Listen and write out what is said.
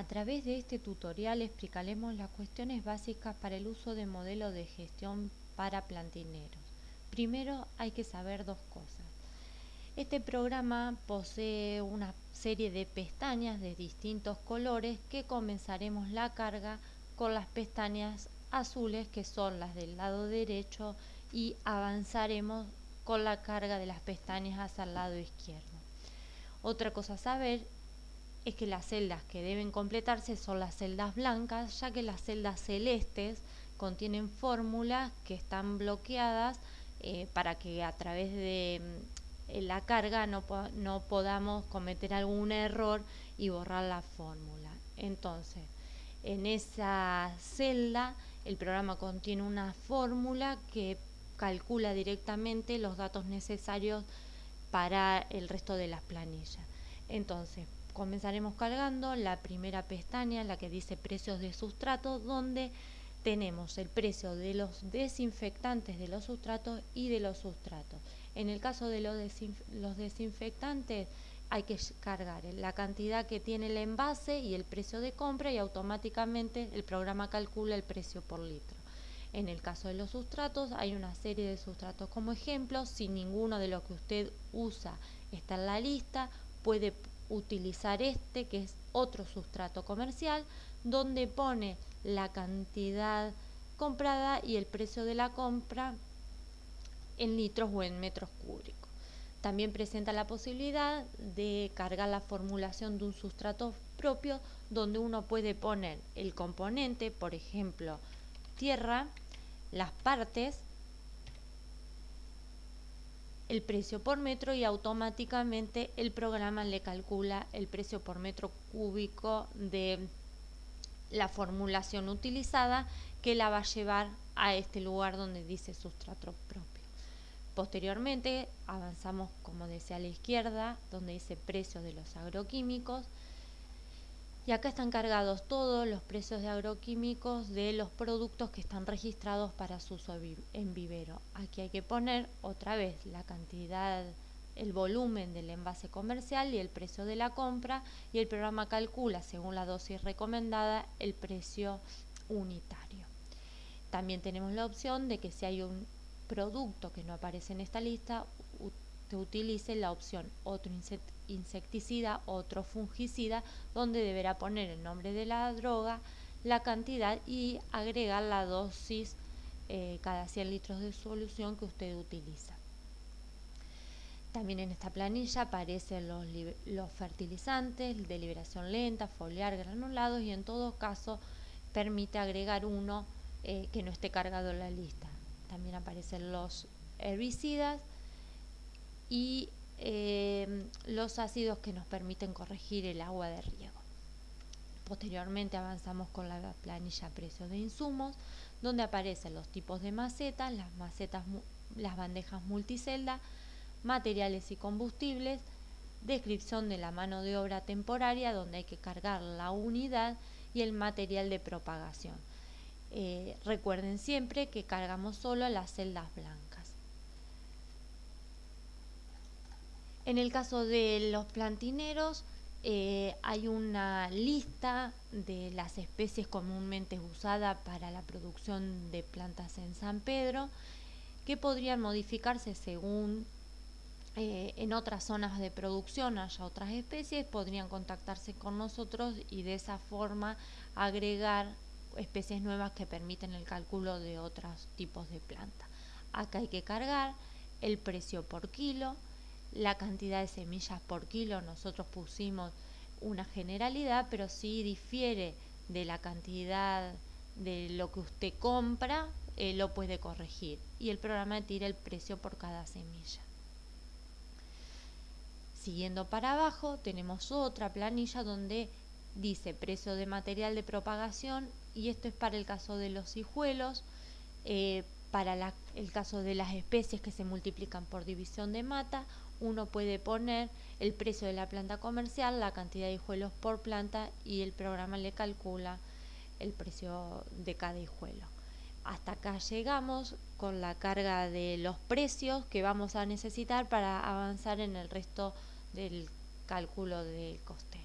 A través de este tutorial explicaremos las cuestiones básicas para el uso de modelo de gestión para plantineros. Primero hay que saber dos cosas. Este programa posee una serie de pestañas de distintos colores que comenzaremos la carga con las pestañas azules que son las del lado derecho y avanzaremos con la carga de las pestañas hacia el lado izquierdo. Otra cosa a saber es que las celdas que deben completarse son las celdas blancas, ya que las celdas celestes contienen fórmulas que están bloqueadas eh, para que a través de mm, la carga no, no podamos cometer algún error y borrar la fórmula. Entonces, en esa celda el programa contiene una fórmula que calcula directamente los datos necesarios para el resto de las planillas. Entonces, comenzaremos cargando la primera pestaña, la que dice precios de sustrato, donde tenemos el precio de los desinfectantes de los sustratos y de los sustratos. En el caso de los, los desinfectantes hay que cargar la cantidad que tiene el envase y el precio de compra y automáticamente el programa calcula el precio por litro. En el caso de los sustratos hay una serie de sustratos como ejemplo, si ninguno de los que usted usa está en la lista, puede utilizar este, que es otro sustrato comercial, donde pone la cantidad comprada y el precio de la compra en litros o en metros cúbicos. También presenta la posibilidad de cargar la formulación de un sustrato propio donde uno puede poner el componente, por ejemplo, tierra, las partes el precio por metro y automáticamente el programa le calcula el precio por metro cúbico de la formulación utilizada que la va a llevar a este lugar donde dice sustrato propio. Posteriormente avanzamos, como decía a la izquierda, donde dice precio de los agroquímicos y acá están cargados todos los precios de agroquímicos de los productos que están registrados para su uso en vivero. Aquí hay que poner otra vez la cantidad, el volumen del envase comercial y el precio de la compra y el programa calcula según la dosis recomendada el precio unitario. También tenemos la opción de que si hay un producto que no aparece en esta lista, utilice la opción otro insecticida, otro fungicida, donde deberá poner el nombre de la droga, la cantidad y agregar la dosis eh, cada 100 litros de solución que usted utiliza. También en esta planilla aparecen los, los fertilizantes de liberación lenta, foliar, granulados y en todo caso permite agregar uno eh, que no esté cargado en la lista. También aparecen los herbicidas y em, los ácidos que nos permiten corregir el agua de riego. Posteriormente avanzamos con la planilla precios de insumos, donde aparecen los tipos de macetas, las macetas, las bandejas multicelda, materiales y combustibles, descripción de la mano de obra temporaria, donde hay que cargar la unidad y el material de propagación. Eh, recuerden siempre que cargamos solo las celdas blancas. En el caso de los plantineros, eh, hay una lista de las especies comúnmente usadas para la producción de plantas en San Pedro que podrían modificarse según eh, en otras zonas de producción haya otras especies, podrían contactarse con nosotros y de esa forma agregar especies nuevas que permiten el cálculo de otros tipos de plantas. Acá hay que cargar el precio por kilo, la cantidad de semillas por kilo, nosotros pusimos una generalidad, pero si difiere de la cantidad de lo que usted compra, eh, lo puede corregir y el programa tira el precio por cada semilla. Siguiendo para abajo tenemos otra planilla donde dice precio de material de propagación y esto es para el caso de los hijuelos, eh, para el caso de las especies que se multiplican por división de mata uno puede poner el precio de la planta comercial, la cantidad de hijuelos por planta y el programa le calcula el precio de cada hijuelo. Hasta acá llegamos con la carga de los precios que vamos a necesitar para avanzar en el resto del cálculo del coste.